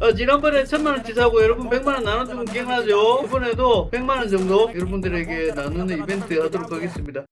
어, 지난번에 천만원치 사고 여러분 백만원 나눠주면 기억나죠? 이번에도 백만원 정도 여러분들에게 나누는 이벤트 하도록 하겠습니다.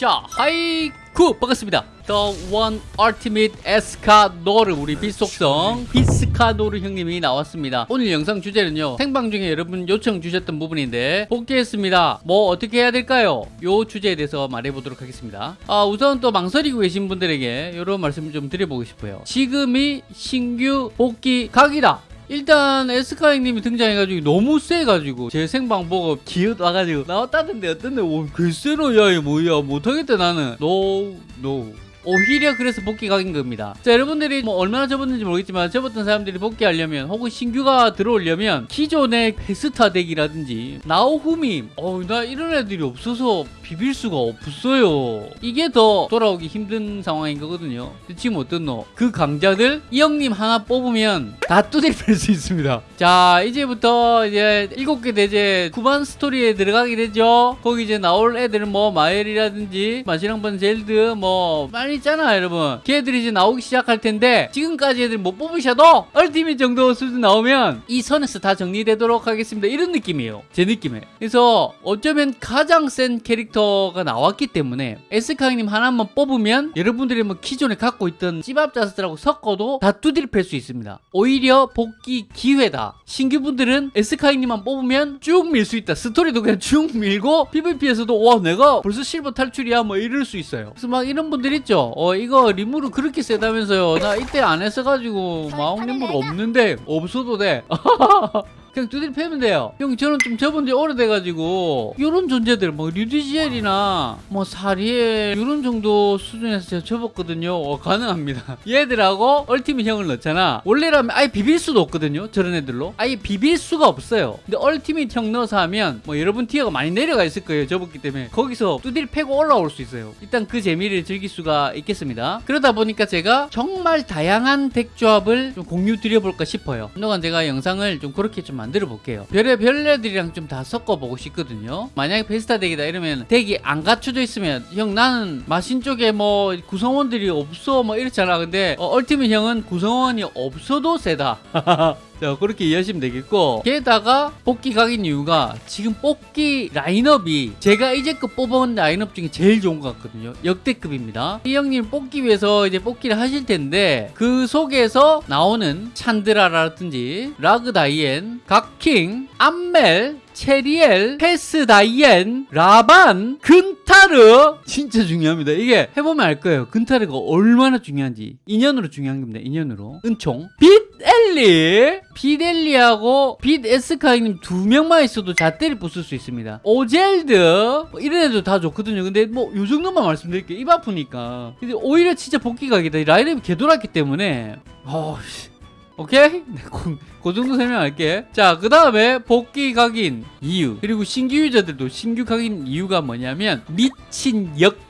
자, 하이쿠 반갑습니다. The One Ultimate 에스카노르 우리 빛속성 비스카노르 형님이 나왔습니다. 오늘 영상 주제는요. 생방 중에 여러분 요청 주셨던 부분인데 복귀했습니다. 뭐 어떻게 해야 될까요? 요 주제에 대해서 말해보도록 하겠습니다. 아, 우선 또 망설이고 계신 분들에게 이런 말씀을 좀 드려보고 싶어요. 지금이 신규 복귀 각이다. 일단 에스카 형님이 등장해가지고 너무 세가지고 제 생방 보고 기어나가지고 나왔다던데 어떤데? 오 글쎄로 야 이거 뭐야? 못하겠다 나는. 노 노. 오히려 그래서 복귀 각인 겁니다. 자, 여러분들이 뭐 얼마나 접었는지 모르겠지만 접었던 사람들이 복귀하려면 혹은 신규가 들어오려면 기존의 페스타 덱이라든지 나오후미 어, 나 이런 애들이 없어서 비빌 수가 없어요. 이게 더 돌아오기 힘든 상황인 거거든요. 지금 어떻노? 그 강자들 이 형님 하나 뽑으면 다 뚜드려 팰수 있습니다. 자, 이제부터 이제 일곱 개 대제 쿠반 스토리에 들어가게 되죠. 거기 이제 나올 애들은 뭐 마엘이라든지 마시랑번 젤드 뭐많 이 있잖아 여러분. 걔들이 이제 나오기 시작할 텐데 지금까지 애들 못 뽑으셔도 ultimate 정도 수준 나오면 이 선에서 다 정리되도록 하겠습니다. 이런 느낌이에요. 제 느낌에. 그래서 어쩌면 가장 센 캐릭터가 나왔기 때문에 에스카이님 하나만 뽑으면 여러분들이 뭐 기존에 갖고 있던 찌밥자스들하고 섞어도 다 두드려 팰수 있습니다. 오히려 복귀 기회다. 신규분들은 에스카이님만 뽑으면 쭉 밀 수 있다. 스토리도 그냥 쭉 밀고 PVP에서도 와 내가 벌써 실버 탈출이야 뭐 이럴 수 있어요. 그래서 막 이런 분들 있죠. 어 이거 리무르 그렇게 세다면서요. 나 이때 안 했어가지고 마법 리무르 없는데 없어도 돼. 그냥 두드려 패면 돼요. 형 저는 좀 접은 지 오래돼가지고 이런 존재들 뭐 류디지엘이나 뭐 사리엘 이런 정도 수준에서 제가 접었거든요. 어, 가능합니다. 얘들하고 얼티밋 형을 넣잖아. 원래라면 아예 비빌 수도 없거든요. 저런 애들로 아예 비빌 수가 없어요. 근데 얼티밋 형 넣어서 하면 뭐 여러분 티어가 많이 내려가 있을 거예요. 접었기 때문에 거기서 두드려 패고 올라올 수 있어요. 일단 그 재미를 즐길 수가 있겠습니다. 그러다 보니까 제가 정말 다양한 덱 조합을 좀 공유 드려볼까 싶어요. 한동안 제가 영상을 좀 그렇게 좀 만들어 볼게요. 별의 별애들이랑 좀 다 섞어보고 싶거든요. 만약에 베스타 덱이다 이러면 덱이 안 갖춰져 있으면 형 나는 마신 쪽에 뭐 구성원들이 없어 뭐 이렇잖아. 근데 어, 얼티밋 형은 구성원이 없어도 세다. 자 그렇게 이해하시면 되겠고 게다가 뽑기 각인 이유가 지금 뽑기 라인업이 제가 이제껏 뽑아온 라인업 중에 제일 좋은 것 같거든요 역대급입니다 이 형님 뽑기 위해서 이제 뽑기를 하실 텐데 그 속에서 나오는 찬드라라든지 라그다이엔 각킹 암멜 체리엘, 페스다이엔, 라반, 근타르 진짜 중요합니다. 이게 해보면 알 거예요. 근타르가 얼마나 중요한지 인연으로 중요한 겁니다. 인연으로 은총, 빛 엘리, 빛엘리하고 빛에스카이님 두 명만 있어도 잣대를 부술 수 있습니다. 오젤드 뭐 이런 애도 다 좋거든요. 근데 뭐 요 정도만 말씀드릴게요. 입 아프니까. 근데 오히려 진짜 복귀각이다. 라인업이 개돌았기 때문에 어씨. 오케이? 네, 그, 그 정도 설명할게. 자, 그 다음에 복귀 각인 이유. 그리고 신규 유저들도 신규 각인 이유가 뭐냐면 미친 역대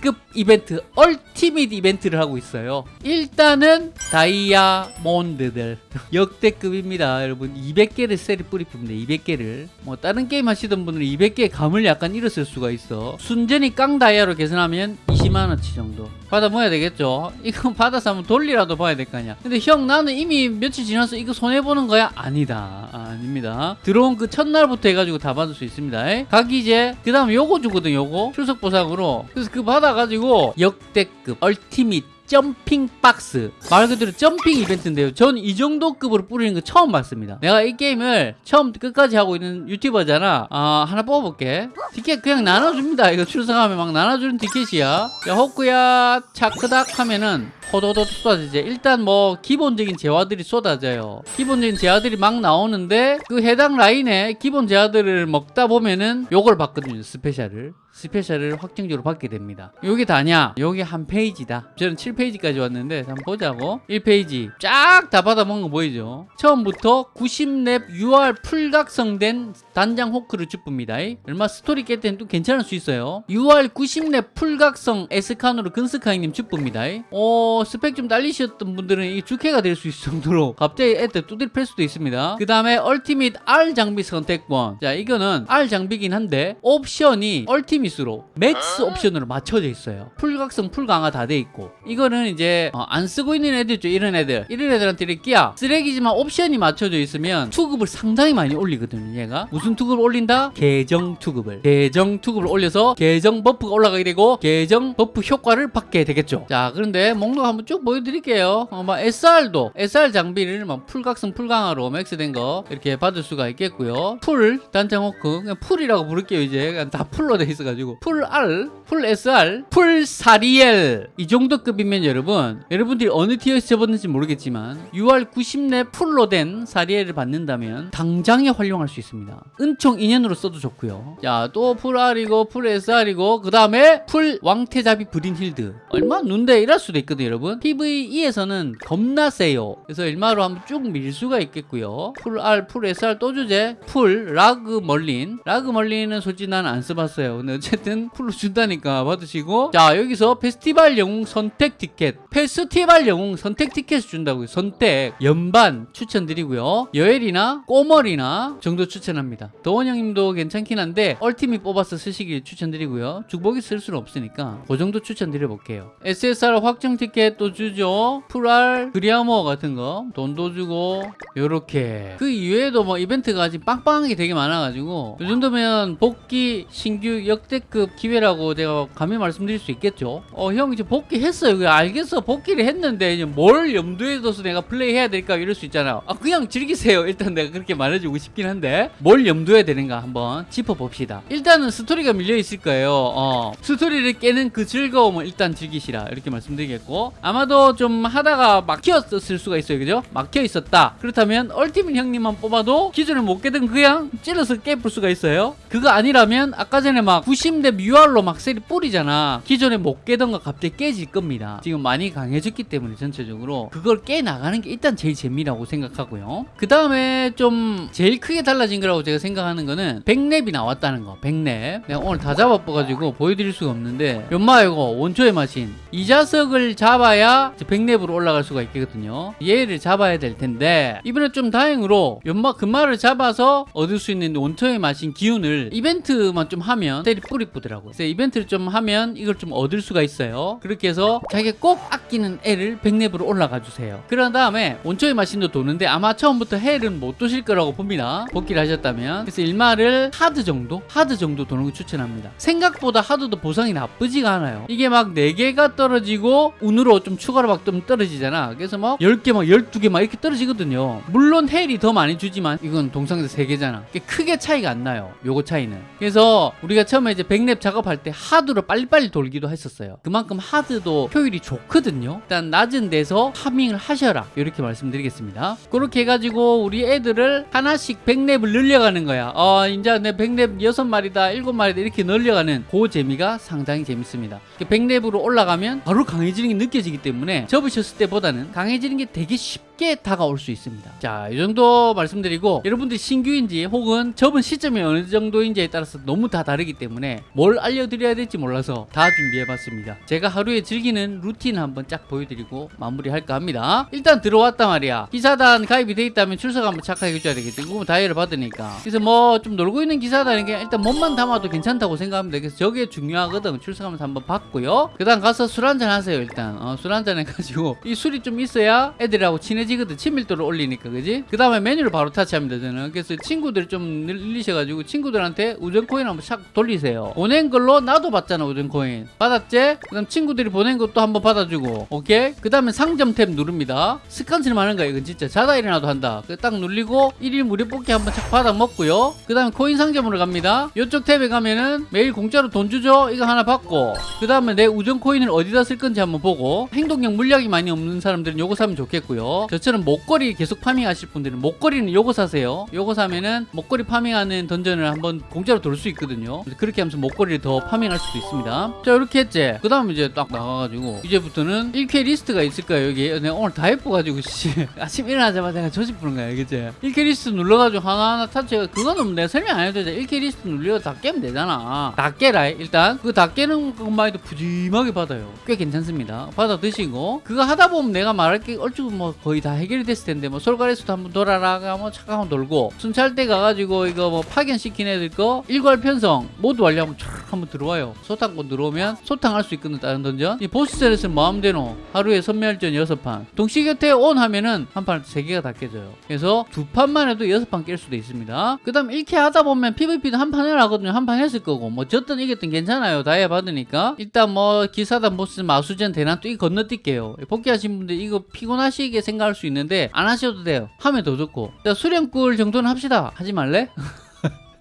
급 이벤트, ultimate 이벤트를 하고 있어요. 일단은 다이아몬드들. 역대급입니다. 여러분, 200개를 쌔리 뿌리뿝니다. 200개를. 뭐, 다른 게임 하시던 분들은 200개의 감을 약간 잃었을 수가 있어. 순전히 깡 다이아로 계산하면 20만원치 정도. 받아 모아야 되겠죠. 이거 받아서 한번 돌리라도 봐야 될 거 아니야. 근데 형 나는 이미 며칠 지나서 이거 손해보는 거야? 아니다. 아, 닙니다 들어온 그 첫날부터 해가지고 다 받을 수 있습니다. 각이제 그 다음 요거 주거든 요거. 출석 보상으로. 그래서 그 받아가지고 역대급 얼티밋 점핑 박스. 말 그대로 점핑 이벤트인데요. 전 이 정도 급으로 뿌리는 거 처음 봤습니다. 내가 이 게임을 처음 끝까지 하고 있는 유튜버잖아. 아 하나 뽑아볼게. 티켓 그냥 나눠줍니다. 이거 출석하면 막 나눠주는 티켓이야. 야 호크야 차크닥 하면은 호도도 쏟아지죠 일단 뭐 기본적인 재화들이 쏟아져요. 기본적인 재화들이 막 나오는데 그 해당 라인에 기본 재화들을 먹다 보면은 요걸 받거든요 special을 special을 확정적으로 받게 됩니다. 요게 다냐? 요게 한 페이지다. 저는 7페이지까지 왔는데 한번 보자고. 1페이지 쫙 다 받아먹은 거 보이죠? 처음부터 90렙 UR full각성된 단장 호크를 줍니다. 일마 스토리 깰 때는 또 괜찮을 수 있어요. UR 90렙 full각성 에스카노르 근스카이님 줍니다. 어 스펙 좀 딸리셨던 분들은 이게 주캐가 될 수 있을 정도로 갑자기 애들 두드려 팰 수도 있습니다. 그 다음에 ultimate R 장비 선택권. 자 이거는 R 장비긴 한데 옵션이 ultimate 프로미스로 max 옵션으로 맞춰져 있어요. full각성, full강화 다 돼 있고 이거는 이제 어, 안 쓰고 있는 애들 있죠. 이런 애들. 이런 애들한테 이렇게야 쓰레기지만 옵션이 맞춰져 있으면 투급을 상당히 많이 올리거든요. 얘가 무슨 투급을 올린다? 계정 투급을. 계정 투급을 올려서 계정 buff가 올라가게 되고 계정 buff 효과를 받게 되겠죠. 자, 그런데 목록 한번 쭉 보여드릴게요. 어, 막 SR도 SR 장비를 막 full각성, full강화로 max된 거 이렇게 받을 수가 있겠고요. full 단장 호크 그냥 full이라고 부를게요. 이제 다 full로 돼 있어 가지고 full R, full SR, full 사리엘 이 정도 급이면 여러분 여러분들이 어느 tier에서 접었는지 모르겠지만 UR 90렙 full로 된 사리엘을 받는다면 당장에 활용할 수 있습니다. 은총 인연으로 써도 좋고요. 자, 또 full R이고 full SR이고 그 다음에 full 왕태자비 브린 힐드 일마 눈대 이럴 수도 있거든요, 여러분. PVE에서는 겁나 세요. 그래서 일마로 한번 쭉 밀 수가 있겠고요. full R, full SR 또 주죠 full 라그 멀린 라그 멀린은 솔직히 난 안 써봤어요. 근데 어쨌든 full로 준다니까 받으시고 자 여기서 페스티벌 영웅 선택 티켓 페스티벌 영웅 선택 티켓을 준다고요. 선택 연반 추천드리고요. 여엘이나 꼬멀이나 정도 추천합니다. 도원 형님도 괜찮긴 한데 ultimate 뽑아서 쓰시길 추천드리고요. 중복이 쓸 수는 없으니까 그 정도 추천드려 볼게요. SSR 확정 티켓 또 주죠. full R 그리아모 같은 거 돈도 주고 요렇게 그 이외에도 뭐 이벤트가 아직 빵빵한 게 되게 많아가지고 이 정도면 복귀 신규 역 대급 기회라고 제가 감히 말씀드릴 수 있겠죠. 어 형 이제 복귀했어요. 알겠어 복귀를 했는데 이제 뭘 염두에 둬서 내가 플레이해야 될까 이럴 수 있잖아. 아 그냥 즐기세요. 일단 내가 그렇게 말해주고 싶긴 한데 뭘 염두에 되는가 한번 짚어봅시다. 일단은 스토리가 밀려 있을 거예요. 어 스토리를 깨는 그 즐거움을 일단 즐기시라 이렇게 말씀드리겠고 아마도 좀 하다가 막혔을 수가 있어요. 그죠? 막혀 있었다. 그렇다면 얼티밋 형님만 뽑아도 기존에 못 깨던 그냥 찔러서 깨볼 수가 있어요. 그거 아니라면 아까 전에 막 90대 UR로 막 세리 뿌리잖아. 기존에 못 깨던 거 갑자기 깨질 겁니다. 지금 많이 강해졌기 때문에 전체적으로 그걸 깨 나가는 게 일단 제일 재미라고 생각하고요. 그 다음에 좀 제일 크게 달라진 거라고 제가 생각하는 거는 100렙이 나왔다는 거. 100렙. 내가 오늘 다 잡아봐가지고 보여드릴 수가 없는데 연마 이거 원초의 마신 이 자석을 잡아야 100렙으로 올라갈 수가 있거든요. 얘를 잡아야 될 텐데 이번에 좀 다행으로 연마 금마를 잡아서 얻을 수 있는 원초의 마신 기운을 이벤트만 좀 하면 때리 뿌리 뿌더라고요. 그래서 이벤트를 좀 하면 이걸 좀 얻을 수가 있어요. 그렇게 해서 자기가 꼭 아끼는 애를 100렙으로 올라가 주세요. 그런 다음에 원초의 마신도 도는데 아마 처음부터 헬은 못 도실 거라고 봅니다. 복귀를 하셨다면. 그래서 일마를 하드 정도? 하드 정도 도는 거 추천합니다. 생각보다 하드도 보상이 나쁘지가 않아요. 이게 막 4개가 떨어지고 운으로 좀 추가로 막 좀 떨어지잖아. 그래서 막 10개 막 12개 막 이렇게 떨어지거든요. 물론 헬이 더 많이 주지만 이건 동상에서 3개잖아. 크게 차이가 안 나요. 요거 차이는. 그래서 우리가 처음에 이제 100렙 작업할 때 하드로 빨리빨리 돌기도 했었어요. 그만큼 하드도 효율이 좋거든요. 일단 낮은 데서 파밍을 하셔라. 이렇게 말씀드리겠습니다. 그렇게 해가지고 우리 애들을 하나씩 100렙을 늘려가는 거야. 어, 이제 내 100렙 6마리다, 7마리다 이렇게 늘려가는 그 재미가 상당히 재밌습니다. 100렙으로 올라가면 바로 강해지는 게 느껴지기 때문에 접으셨을 때보다는 강해지는 게 되게 쉽 게 다가올 수 있습니다. 자, 이 정도 말씀드리고 여러분들이 신규인지 혹은 접은 시점이 어느 정도인지에 따라서 너무 다 다르기 때문에 뭘 알려드려야 될지 몰라서 다 준비해봤습니다. 제가 하루에 즐기는 루틴 한번 쫙 보여드리고 마무리할까 합니다. 일단 들어왔단 말이야. 기사단 가입이 돼 있다면 출석 한번 착하게 해줘야 되겠지. 그거 다이아를 받으니까. 그래서 뭐 좀 놀고 있는 기사단인 게 일단 몸만 담아도 괜찮다고 생각합니다. 그래서 저게 중요하거든. 출석하면서 한번 받고요. 그 다음 가서 술 한잔 하세요, 일단. 어, 술 한잔 해가지고 이 술이 좀 있어야 애들하고 친해지 거든. 친밀도를 올리니까, 그지? 그 다음에 메뉴를 바로 타치합니다, 저는. 그래서 친구들 좀 늘리셔가지고 친구들한테 우정 코인 한번 샥 돌리세요. 보낸 걸로 나도 받잖아, 우정 코인. 받았지? 그 다음 친구들이 보낸 것도 한번 받아주고, 오케이? 그 다음에 상점 탭 누릅니다. 습관처럼 하는 거야, 이건 진짜. 자다 일어나도 한다. 그딱 눌리고 1일 무료 뽑기 한번 착 받아 먹고요. 그 다음에 코인 상점으로 갑니다. 이쪽 탭에 가면은 매일 공짜로 돈 주죠? 이거 하나 받고, 그 다음에 내 우정 코인을 어디다 쓸 건지 한번 보고, 행동력 물약이 많이 없는 사람들은 요거 사면 좋겠고요. 저 처럼 목걸이 계속 farming하실 분들은 목걸이는 요거 사세요. 요거 사면은 목걸이 farming하는 dungeon을 한번 공짜로 돌 수 있거든요. 그렇게 하면서 목걸이를 더 farming할 수도 있습니다. 자, 이렇게 했지. 그 다음에 이제 딱 나가가지고, 이제부터는 일퀘 리스트가 있을 거예요, 여기. 내가 오늘 다 깨뻐가지고, 씨. 아침 일어나자마자 내가 조지뿌는 거야, 그치? 일퀘 리스트 눌러가지고 하나하나 타치가, 그거는 내가 설명 안 해도 되잖아. 일퀘 리스트 눌려 다 깨면 되잖아. 다 깨라, 일단. 그다 깨는 것만 해도 푸짐하게 받아요. 꽤 괜찮습니다. 받아 드시고, 그거 하다 보면 내가 말할 게 얼추 뭐 거의 다다 해결이 됐을 텐데 뭐 솔가레스도 한번 돌아라 뭐 차가 한번 돌고 순찰대 가가지고 이거 뭐 파견시킨 애들 거 일괄 편성 모두 완료하면 촥 한번 들어와요. 소탕권 들어오면 소탕할 수 있거든 다른 던전. 이 보스전에서 마음대로 하루에 선멸전 6판. 동시 곁에 온 하면은 한판세 개가 다 깨져요. 그래서 두 판만 해도 여섯 판깰 수도 있습니다. 그 다음 이렇게 하다 보면 PVP도 한 판을 하거든요. 한 판 했을 거고. 뭐 졌든 이겼든 괜찮아요. 다이아 받으니까. 일단 뭐 기사단 보스 마수전 대난 또 이거 건너뛸게요. 복귀하신 분들 이거 피곤하시게 생각할 수 있는데 안 하셔도 돼요. 하면 더 좋고. 자 수령꿀 정도는 합시다. 하지 말래?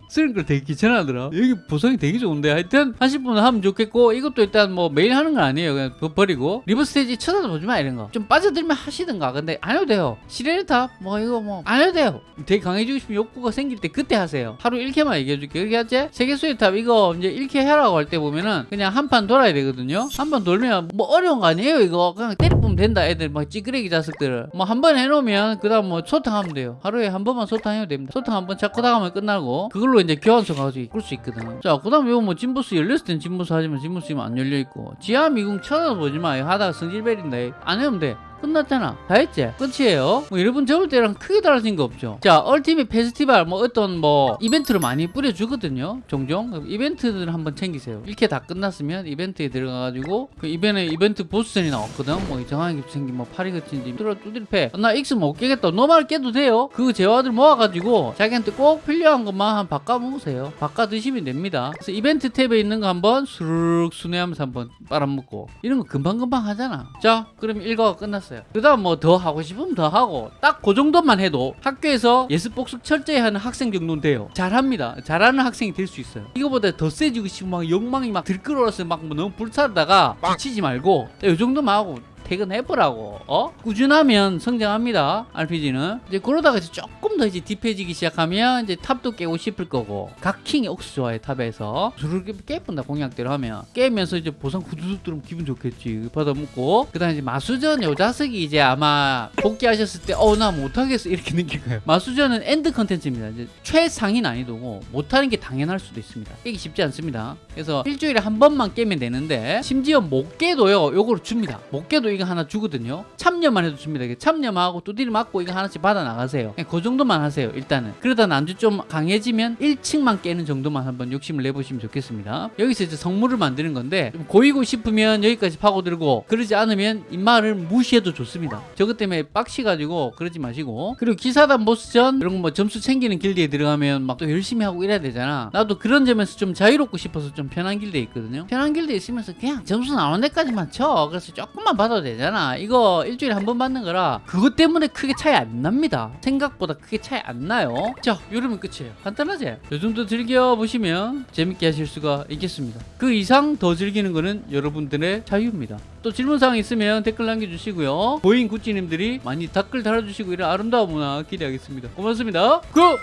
쓰는 걸 되게 귀찮아하더라. 여기 보상이 되게 좋은데 하여튼 하실 분은 하면 좋겠고 이것도 일단 뭐 매일 하는 건 아니에요. 그냥 그거 버리고 리버 스테이지 쳐다보지 마 이런 거. 좀 빠져들면 하시든가. 근데 안 해도 돼요. 시레네탑 뭐 이거 뭐 안 해도 돼요. 되게 강해지고 싶으면 욕구가 생길 때 그때 하세요. 하루 1캐만 얘기해줄게. 그렇게 하지? 세계수의 탑 이거 이제 1캐 하라고 할 때 보면은 그냥 한 판 돌아야 되거든요. 한 판 돌면 뭐 어려운 거 아니에요 이거. 그냥 때려보면 된다 애들 막 찌끄레기 자식들. 뭐한 번 해놓으면 그 다음 뭐 소탕하면 돼요. 하루에 한 번만 소탕해도 됩니다. 소탕 한 번 잡고 나가면 끝나고 그걸로 이제 교환소 가지고 끌 수 있거든. 자, 그 다음에 이거 뭐 진보스 열렸을 땐 진보스 하지만 진보스 지금 안 열려있고. 지하 미궁 쳐다보지 마. 하다가 성질 베린다. 안 해면 돼. 끝났잖아. 다 했지? 끝이에요. 뭐 여러분 저번 때랑 크게 달라진 거 없죠. 자, 얼티밋 페스티벌 뭐 어떤 뭐 이벤트를 많이 뿌려주거든요. 종종. 이벤트들 한번 챙기세요. 이렇게 다 끝났으면 이벤트에 들어가가지고 그 이번에 이벤트 보스전이 나왔거든. 뭐 이상하게 생긴 뭐 파리 같은 집 뚫어 두드립해. 나 X 못 깨겠다. 노말 깨도 돼요. 그 재화들 모아가지고 자기한테 꼭 필요한 것만 한 바꿔 먹으세요. 바꿔 드시면 됩니다. 그래서 이벤트 탭에 있는 거 한번 수룩 순회하면서 한번 빨아먹고 이런 거 금방금방 하잖아. 자, 그럼 일과가 끝났어 요. 그 다음 뭐 더 하고 싶으면 더 하고 딱 그 정도만 해도 학교에서 예습 복습 철저히 하는 학생 정도는 돼요. 잘합니다. 잘하는 학생이 될 수 있어요. 이거보다 더 세지고 싶으면 막 욕망이 막 들끓어서 막 뭐 너무 불타다가 지치지 말고 이 정도만 하고 퇴근해보라고 어? 꾸준하면 성장합니다 RPG는. 이제 그러다가 이제 조금 더 이제 deep해지기 시작하면 이제 탑도 깨고 싶을 거고 각킹이 억수 좋아해 탑에서? 저렇게 깨뿐다 공약대로 하면. 깨면서 이제 보상 후두둑 들으면 기분 좋겠지 받아먹고. 그 다음에 이제 마수전 요 자석이 이제 아마 복귀하셨을 때 어 나 못하겠어 이렇게 느낄 거예요? 마수전은 end 컨텐츠입니다. 이제 최상위 난이도고 못하는 게 당연할 수도 있습니다. 깨기 쉽지 않습니다. 그래서 일주일에 한 번만 깨면 되는데 심지어 못 깨도요 요거를 줍니다. 못 깨도 이거 하나 주거든요. 참여만 해도 줍니다. 참여하고 두드리 맞고 이거 하나씩 받아 나가세요. 그냥 그 정도만 하세요 일단은. 그러다 난주 좀 강해지면 1층만 깨는 정도만 한번 욕심을 내보시면 좋겠습니다. 여기서 이제 성물을 만드는 건데 좀 고이고 싶으면 여기까지 파고들고 그러지 않으면 입마를 무시해도 좋습니다. 저것 때문에 빡시가지고 그러지 마시고. 그리고 기사단 보스전 이런 거 뭐 점수 챙기는 길드에 들어가면 막 또 열심히 하고 이래야 되잖아. 나도 그런 점에서 좀 자유롭고 싶어서 좀 편한 길드에 있거든요. 편한 길드에 있으면서 그냥 점수 나오는 데까지만 쳐. 그래서 조금만 받아도 되잖아. 이거 일주일에 한 번 받는 거라 그것 때문에 크게 차이 안 납니다. 생각보다 크게 차이 안 나요. 자 이러면 끝이에요. 간단하지? 이 정도 즐겨보시면 재밌게 하실 수가 있겠습니다. 그 이상 더 즐기는 거는 여러분들의 자유입니다. 또 질문사항 있으면 댓글 남겨주시고요. 보인 구찌님들이 많이 댓글 달아주시고 이런 아름다운 문화 기대하겠습니다. 고맙습니다. Good!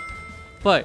Bye